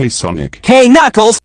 Hey Sonic. Hey Knuckles!